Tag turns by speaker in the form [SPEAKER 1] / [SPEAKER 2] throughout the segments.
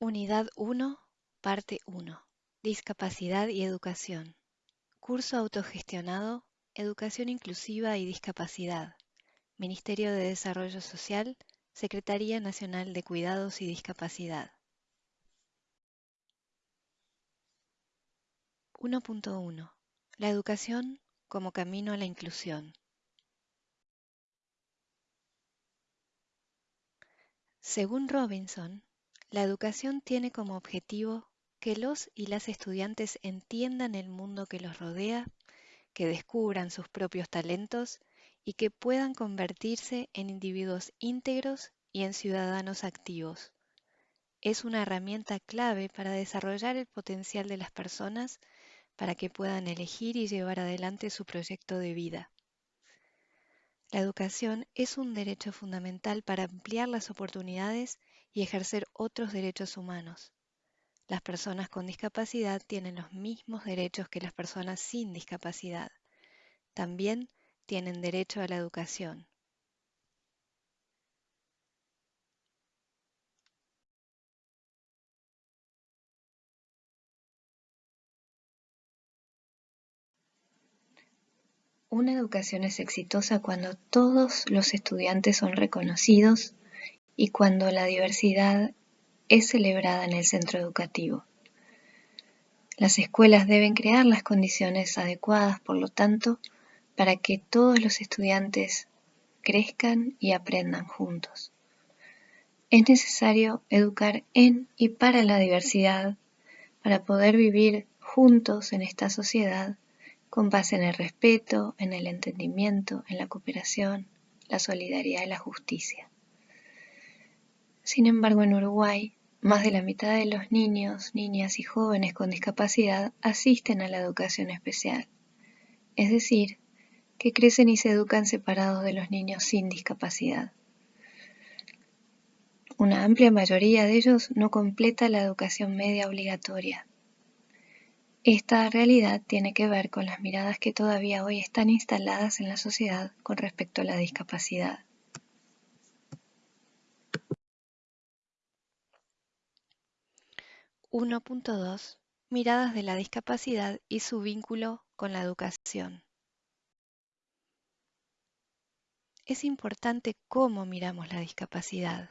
[SPEAKER 1] Unidad 1, Parte 1. Discapacidad y Educación. Curso autogestionado, Educación Inclusiva y Discapacidad. Ministerio de Desarrollo Social, Secretaría Nacional de Cuidados y Discapacidad. 1.1. La educación como camino a la inclusión. Según Robinson, la educación tiene como objetivo que los y las estudiantes entiendan el mundo que los rodea, que descubran sus propios talentos y que puedan convertirse en individuos íntegros y en ciudadanos activos. Es una herramienta clave para desarrollar el potencial de las personas para que puedan elegir y llevar adelante su proyecto de vida. La educación es un derecho fundamental para ampliar las oportunidades y ejercer otros derechos humanos. Las personas con discapacidad tienen los mismos derechos que las personas sin discapacidad. También tienen derecho a la educación. Una educación es exitosa cuando todos los estudiantes son reconocidos y cuando la diversidad es celebrada en el centro educativo. Las escuelas deben crear las condiciones adecuadas, por lo tanto, para que todos los estudiantes crezcan y aprendan juntos. Es necesario educar en y para la diversidad para poder vivir juntos en esta sociedad con base en el respeto, en el entendimiento, en la cooperación, la solidaridad y la justicia. Sin embargo, en Uruguay, más de la mitad de los niños, niñas y jóvenes con discapacidad asisten a la educación especial, es decir, que crecen y se educan separados de los niños sin discapacidad. Una amplia mayoría de ellos no completa la educación media obligatoria, esta realidad tiene que ver con las miradas que todavía hoy están instaladas en la sociedad con respecto a la discapacidad. (1.2) Miradas de la discapacidad y su vínculo con la educación. Es importante cómo miramos la discapacidad.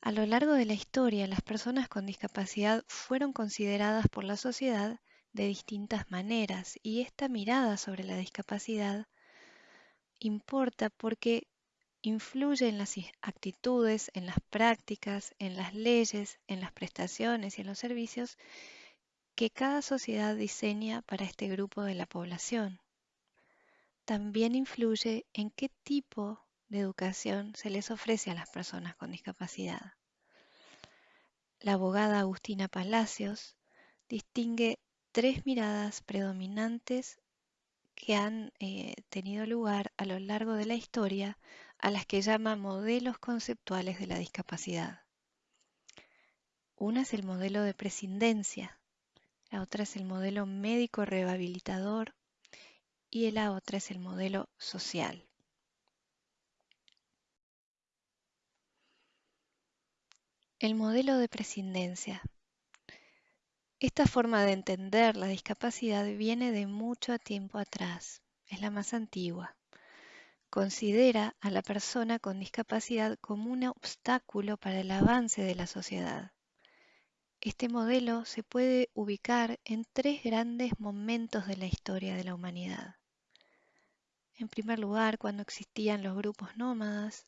[SPEAKER 1] A lo largo de la historia, las personas con discapacidad fueron consideradas por la sociedad de distintas maneras y esta mirada sobre la discapacidad importa porque influye en las actitudes, en las prácticas, en las leyes, en las prestaciones y en los servicios que cada sociedad diseña para este grupo de la población. También influye en qué tipo de educación se les ofrece a las personas con discapacidad. La abogada Agustina Palacios distingue tres miradas predominantes que han eh, tenido lugar a lo largo de la historia a las que llama modelos conceptuales de la discapacidad. Una es el modelo de prescindencia, la otra es el modelo médico rehabilitador y la otra es el modelo social. El modelo de prescindencia. Esta forma de entender la discapacidad viene de mucho tiempo atrás, es la más antigua. Considera a la persona con discapacidad como un obstáculo para el avance de la sociedad. Este modelo se puede ubicar en tres grandes momentos de la historia de la humanidad. En primer lugar, cuando existían los grupos nómadas,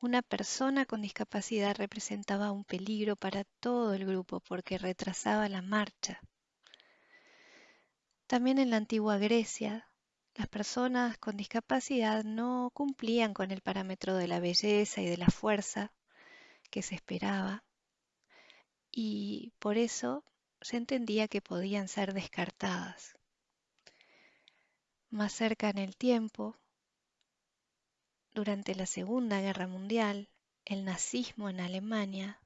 [SPEAKER 1] una persona con discapacidad representaba un peligro para todo el grupo porque retrasaba la marcha. También en la antigua Grecia, las personas con discapacidad no cumplían con el parámetro de la belleza y de la fuerza que se esperaba y por eso se entendía que podían ser descartadas. Más cerca en el tiempo, durante la Segunda Guerra Mundial, el nazismo en Alemania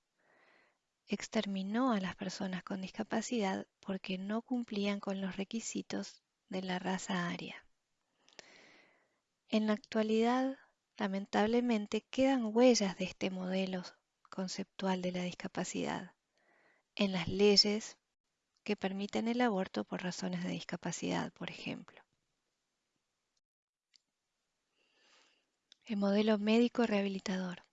[SPEAKER 1] exterminó a las personas con discapacidad porque no cumplían con los requisitos de la raza aria. En la actualidad, lamentablemente, quedan huellas de este modelo conceptual de la discapacidad en las leyes que permiten el aborto por razones de discapacidad, por ejemplo. El modelo médico rehabilitador.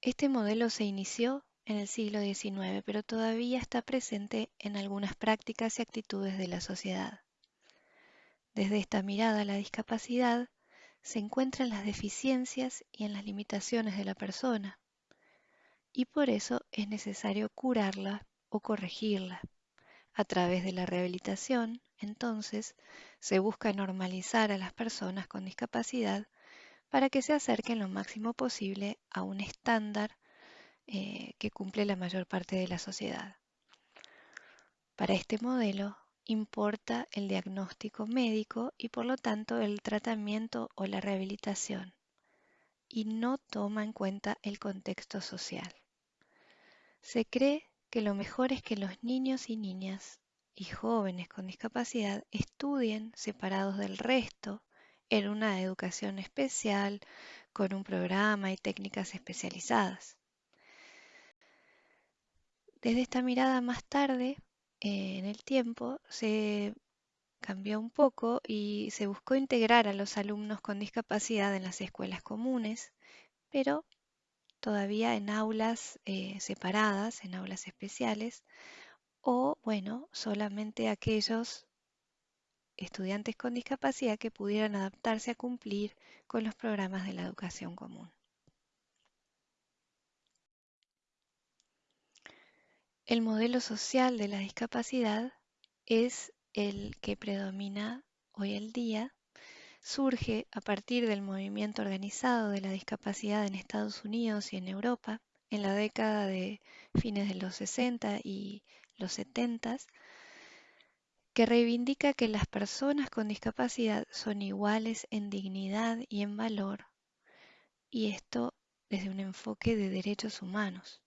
[SPEAKER 1] Este modelo se inició en el siglo XIX, pero todavía está presente en algunas prácticas y actitudes de la sociedad. Desde esta mirada, la discapacidad se encuentra en las deficiencias y en las limitaciones de la persona, y por eso es necesario curarla o corregirla. A través de la rehabilitación, entonces, se busca normalizar a las personas con discapacidad para que se acerquen lo máximo posible a un estándar eh, que cumple la mayor parte de la sociedad. Para este modelo importa el diagnóstico médico y por lo tanto el tratamiento o la rehabilitación y no toma en cuenta el contexto social. Se cree que lo mejor es que los niños y niñas y jóvenes con discapacidad estudien separados del resto en una educación especial, con un programa y técnicas especializadas. Desde esta mirada más tarde, en el tiempo, se cambió un poco y se buscó integrar a los alumnos con discapacidad en las escuelas comunes, pero todavía en aulas eh, separadas, en aulas especiales, o bueno, solamente aquellos estudiantes con discapacidad que pudieran adaptarse a cumplir con los programas de la educación común. El modelo social de la discapacidad es el que predomina hoy el día surge a partir del movimiento organizado de la discapacidad en Estados Unidos y en Europa en la década de fines de los 60 y los 70, que reivindica que las personas con discapacidad son iguales en dignidad y en valor, y esto desde un enfoque de derechos humanos.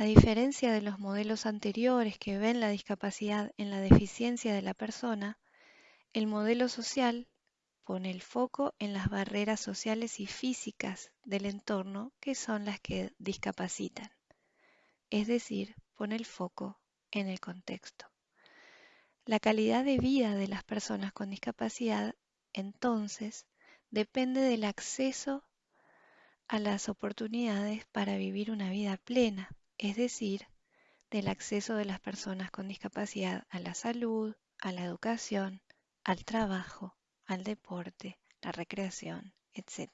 [SPEAKER 1] A diferencia de los modelos anteriores que ven la discapacidad en la deficiencia de la persona, el modelo social pone el foco en las barreras sociales y físicas del entorno que son las que discapacitan. Es decir, pone el foco en el contexto. La calidad de vida de las personas con discapacidad, entonces, depende del acceso a las oportunidades para vivir una vida plena, es decir, del acceso de las personas con discapacidad a la salud, a la educación, al trabajo, al deporte, la recreación, etc.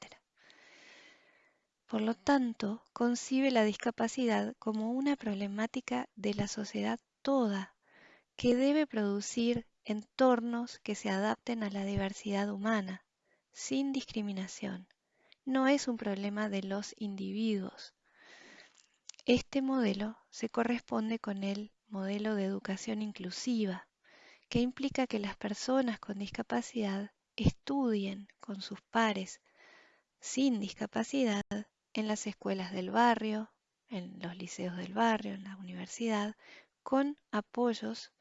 [SPEAKER 1] Por lo tanto, concibe la discapacidad como una problemática de la sociedad toda, que debe producir entornos que se adapten a la diversidad humana, sin discriminación. No es un problema de los individuos. Este modelo se corresponde con el modelo de educación inclusiva, que implica que las personas con discapacidad estudien con sus pares sin discapacidad en las escuelas del barrio, en los liceos del barrio, en la universidad, con apoyos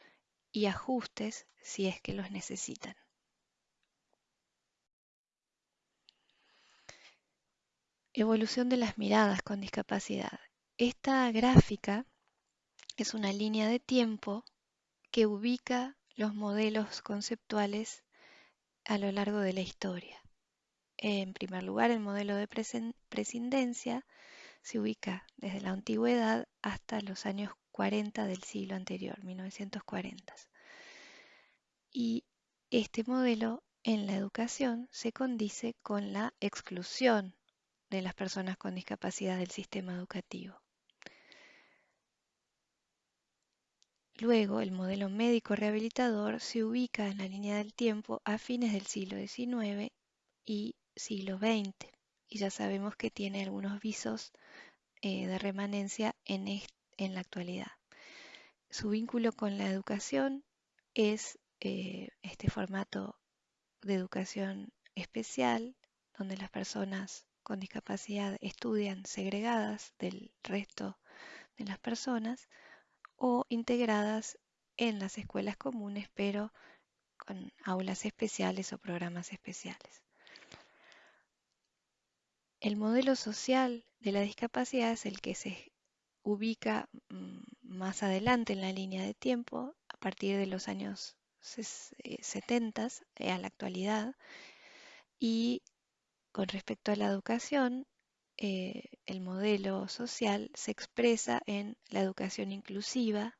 [SPEAKER 1] y ajustes si es que los necesitan. Evolución de las miradas con discapacidad. Esta gráfica es una línea de tiempo que ubica los modelos conceptuales a lo largo de la historia. En primer lugar, el modelo de prescindencia se ubica desde la antigüedad hasta los años 40 del siglo anterior, 1940. Y este modelo en la educación se condice con la exclusión de las personas con discapacidad del sistema educativo. Luego, el modelo médico rehabilitador se ubica en la línea del tiempo a fines del siglo XIX y siglo XX, y ya sabemos que tiene algunos visos eh, de remanencia en, en, la actualidad. Su vínculo con la educación es eh, este formato de educación especial, donde las personas con discapacidad estudian segregadas del resto de las personas, o integradas en las escuelas comunes, pero con aulas especiales o programas especiales. El modelo social de la discapacidad es el que se ubica mm, más adelante en la línea de tiempo, a partir de los años 70 eh, a la actualidad, y con respecto a la educación, eh, el modelo social se expresa en la educación inclusiva,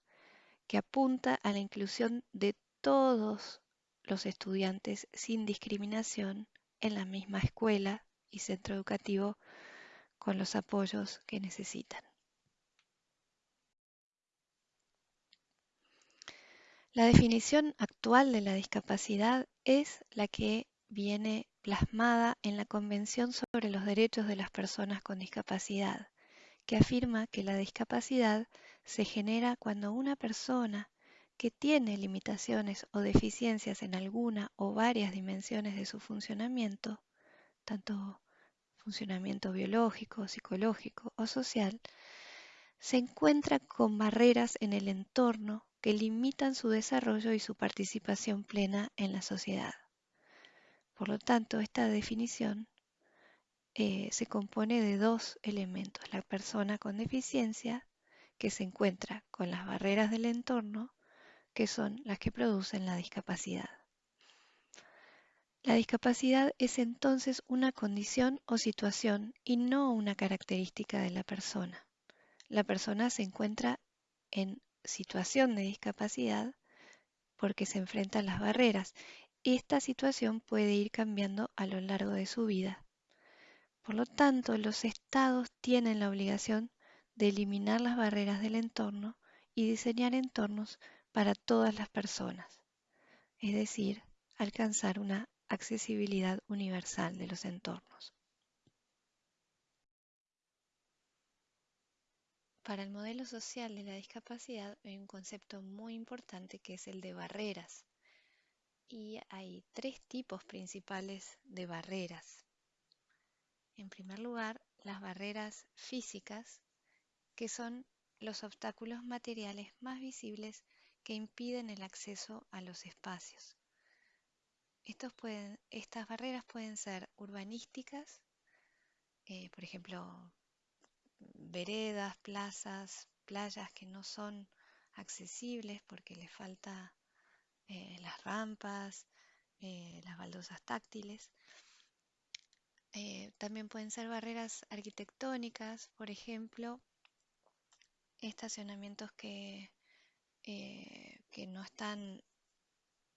[SPEAKER 1] que apunta a la inclusión de todos los estudiantes sin discriminación en la misma escuela y centro educativo con los apoyos que necesitan. La definición actual de la discapacidad es la que viene plasmada en la Convención sobre los Derechos de las Personas con Discapacidad, que afirma que la discapacidad se genera cuando una persona que tiene limitaciones o deficiencias en alguna o varias dimensiones de su funcionamiento, tanto funcionamiento biológico, psicológico o social, se encuentra con barreras en el entorno que limitan su desarrollo y su participación plena en la sociedad. Por lo tanto, esta definición eh, se compone de dos elementos. La persona con deficiencia, que se encuentra con las barreras del entorno, que son las que producen la discapacidad. La discapacidad es entonces una condición o situación y no una característica de la persona. La persona se encuentra en situación de discapacidad porque se enfrenta a las barreras esta situación puede ir cambiando a lo largo de su vida. Por lo tanto, los estados tienen la obligación de eliminar las barreras del entorno y diseñar entornos para todas las personas, es decir, alcanzar una accesibilidad universal de los entornos. Para el modelo social de la discapacidad hay un concepto muy importante que es el de barreras y hay tres tipos principales de barreras. En primer lugar, las barreras físicas, que son los obstáculos materiales más visibles que impiden el acceso a los espacios. estas barreras pueden ser urbanísticas, eh, por ejemplo, veredas, plazas, playas que no son accesibles porque les falta eh, las rampas, eh, las baldosas táctiles. Eh, también pueden ser barreras arquitectónicas, por ejemplo, estacionamientos que, que no están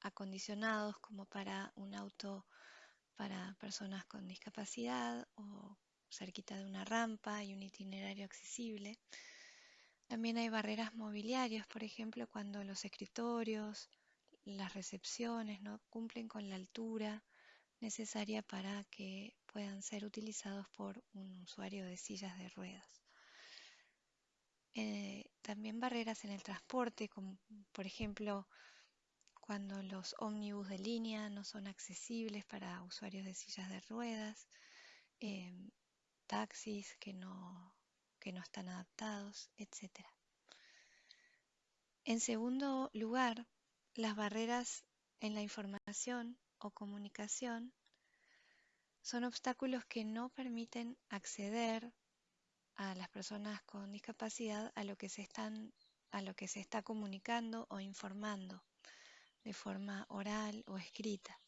[SPEAKER 1] acondicionados como para un auto para personas con discapacidad o cerquita de una rampa y un itinerario accesible. También hay barreras mobiliarias, por ejemplo, cuando los escritorios, las recepciones no cumplen con la altura necesaria para que puedan ser utilizados por un usuario de sillas de ruedas. Eh, también barreras en el transporte, como por ejemplo cuando los ómnibus de línea no son accesibles para usuarios de sillas de ruedas, em, taxis que no, que no están adaptados, etc. En segundo lugar, las barreras en la información o comunicación son obstáculos que no permiten acceder a las personas con discapacidad a lo que se están a lo que se está comunicando o informando de forma oral o escrita.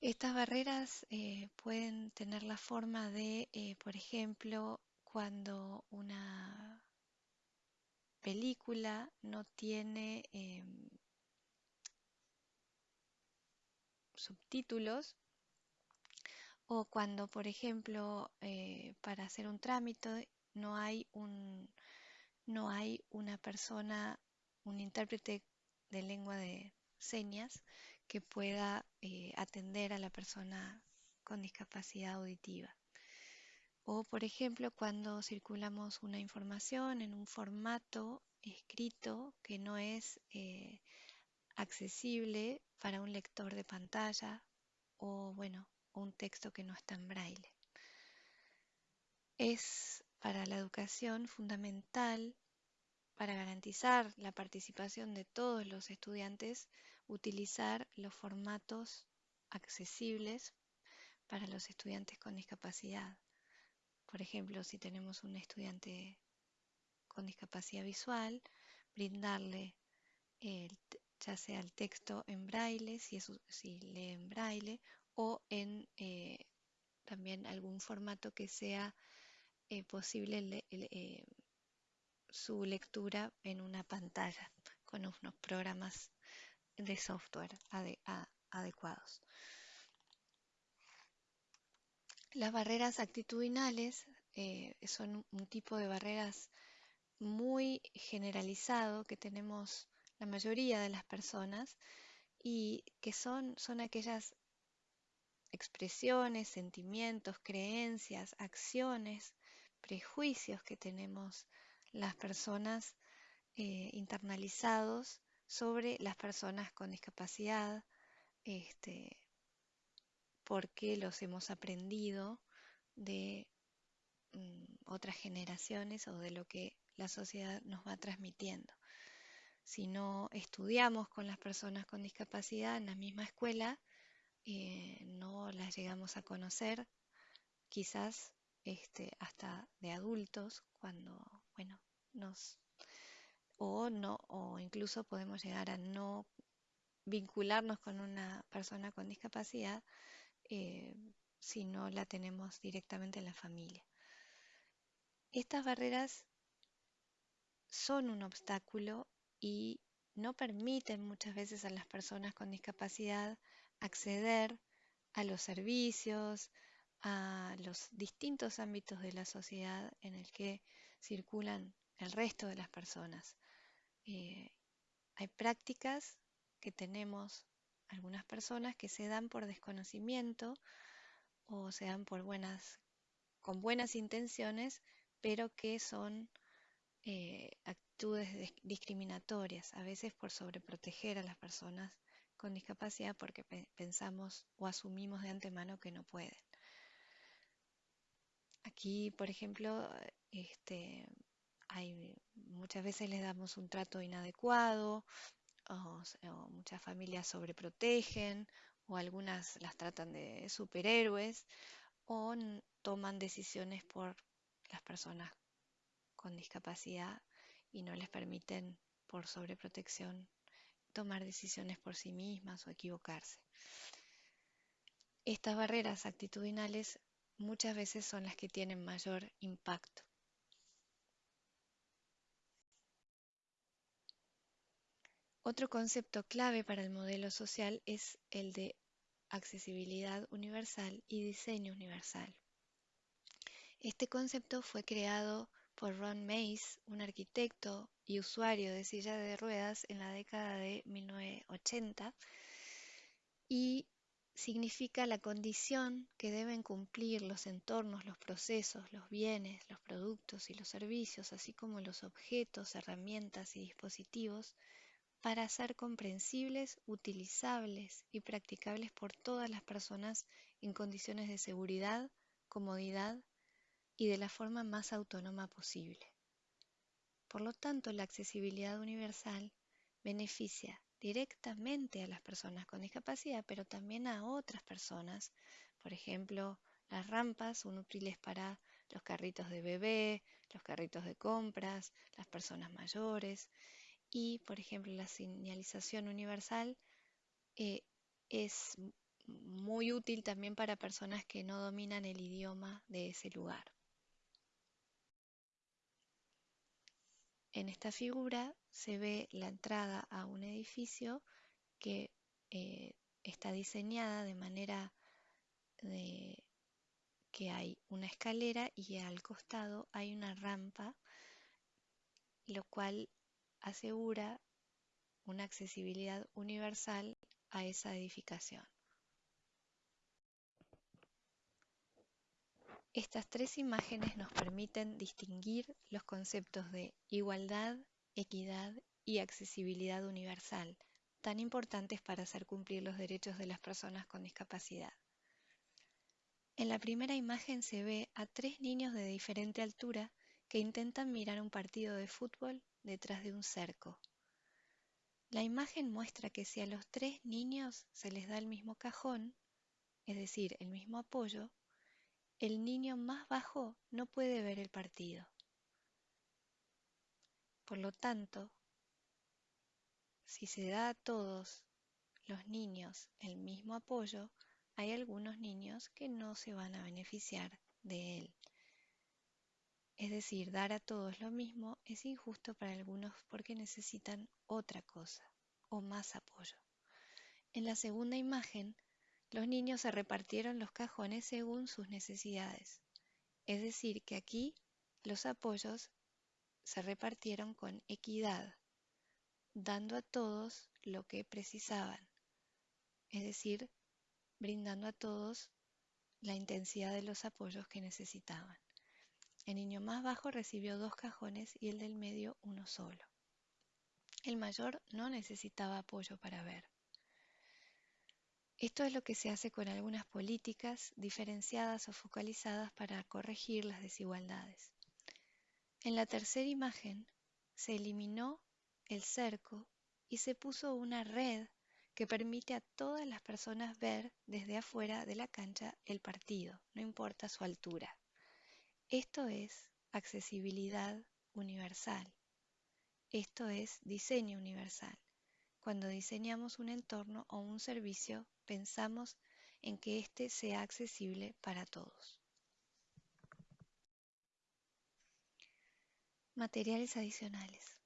[SPEAKER 1] Estas barreras eh, pueden tener la forma de, eh, por ejemplo, cuando una película no tiene em, subtítulos o cuando, por ejemplo, eh, para hacer un trámite no hay un no hay una persona, un intérprete de lengua de señas que pueda eh, atender a la persona con discapacidad auditiva. O, por ejemplo, cuando circulamos una información en un formato escrito que no es eh, accesible para un lector de pantalla o, bueno, un texto que no está en braille. Es para la educación fundamental para garantizar la participación de todos los estudiantes utilizar los formatos accesibles para los estudiantes con discapacidad. Por ejemplo, si tenemos un estudiante con discapacidad visual, brindarle ya sea el texto en braille, si, lee en braille, o en eh, también algún formato que sea eh, posible eh, su lectura en una pantalla con unos programas de software adecuados. Las barreras actitudinales son un tipo de barreras muy generalizado que tenemos la mayoría de las personas y que son, son aquellas expresiones, sentimientos, creencias, acciones, prejuicios que tenemos las personas eh, internalizados sobre las personas con discapacidad, este, porque los hemos aprendido de mm, otras generaciones o de lo que la sociedad nos va transmitiendo. Si no estudiamos con las personas con discapacidad en la misma escuela, eh, no las llegamos a conocer, quizás este, hasta de adultos, cuando, bueno, nos, o no, o incluso podemos llegar a no vincularnos con una persona con discapacidad eh, si no la tenemos directamente en la familia. Estas barreras son un obstáculo y no permiten muchas veces a las personas con discapacidad acceder a los servicios, a los distintos ámbitos de la sociedad en el que circulan el resto de las personas. Eh, hay prácticas que tenemos algunas personas que se dan por desconocimiento o se dan por buenas, con buenas intenciones, pero que son eh, actitudes discriminatorias, a veces por sobreproteger a las personas con discapacidad porque pensamos o asumimos de antemano que no pueden. Aquí, por ejemplo, este, hay, muchas veces les damos un trato inadecuado, o, muchas familias sobreprotegen, o algunas las tratan de superhéroes, o toman decisiones por las personas con discapacidad y no les permiten por sobreprotección tomar decisiones por sí mismas o equivocarse. Estas barreras actitudinales muchas veces son las que tienen mayor impacto. Otro concepto clave para el modelo social es el de accesibilidad universal y diseño universal. Este concepto fue creado por Ron Mace, un arquitecto y usuario de silla de ruedas en la década de 1980, y significa la condición que deben cumplir los entornos, los procesos, los bienes, los productos y los servicios, así como los objetos, herramientas y dispositivos, para ser comprensibles, utilizables y practicables por todas las personas en condiciones de seguridad, comodidad y de la forma más autónoma posible. Por lo tanto, la accesibilidad universal beneficia directamente a las personas con discapacidad, pero también a otras personas. Por ejemplo, las rampas son útiles para los carritos de bebé, los carritos de compras, las personas mayores y, por ejemplo, la señalización universal eh, es muy útil también para personas que no dominan el idioma de ese lugar. En esta figura se ve la entrada a un edificio que eh, está diseñada de manera de que hay una escalera y al costado hay una rampa, lo cual asegura una accesibilidad universal a esa edificación. Estas tres imágenes nos permiten distinguir los conceptos de igualdad, equidad y accesibilidad universal, tan importantes para hacer cumplir los derechos de las personas con discapacidad. En la primera imagen se ve a tres niños de diferente altura que intentan mirar un partido de fútbol detrás de un cerco. La imagen muestra que si a los tres niños se les da el mismo cajón, es decir, el mismo apoyo, el niño más bajo no puede ver el partido. Por lo tanto, si se da a todos los niños el mismo apoyo, hay algunos niños que no se van a beneficiar de él. Es decir, dar a todos lo mismo es injusto para algunos porque necesitan otra cosa o más apoyo. En la segunda imagen, los niños se repartieron los cajones según sus necesidades. Es decir, que aquí los apoyos se repartieron con equidad, dando a todos lo que precisaban. Es decir, brindando a todos la intensidad de los apoyos que necesitaban. El niño más bajo recibió dos cajones y el del medio uno solo. El mayor no necesitaba apoyo para ver. Esto es lo que se hace con algunas políticas diferenciadas o focalizadas para corregir las desigualdades. En la tercera imagen se eliminó el cerco y se puso una red que permite a todas las personas ver desde afuera de la cancha el partido, no importa su altura. Esto es accesibilidad universal. Esto es diseño universal. Cuando diseñamos un entorno o un servicio, pensamos en que éste sea accesible para todos. Materiales adicionales.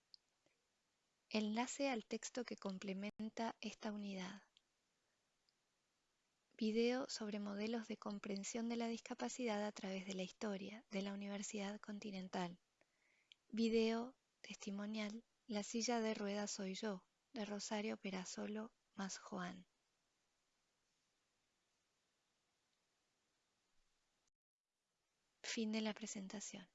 [SPEAKER 1] Enlace al texto que complementa esta unidad. Video sobre modelos de comprensión de la discapacidad a través de la historia de la Universidad Continental. Video testimonial La silla de ruedas soy yo, de Rosario Perasolo más Juan. Fin de la presentación.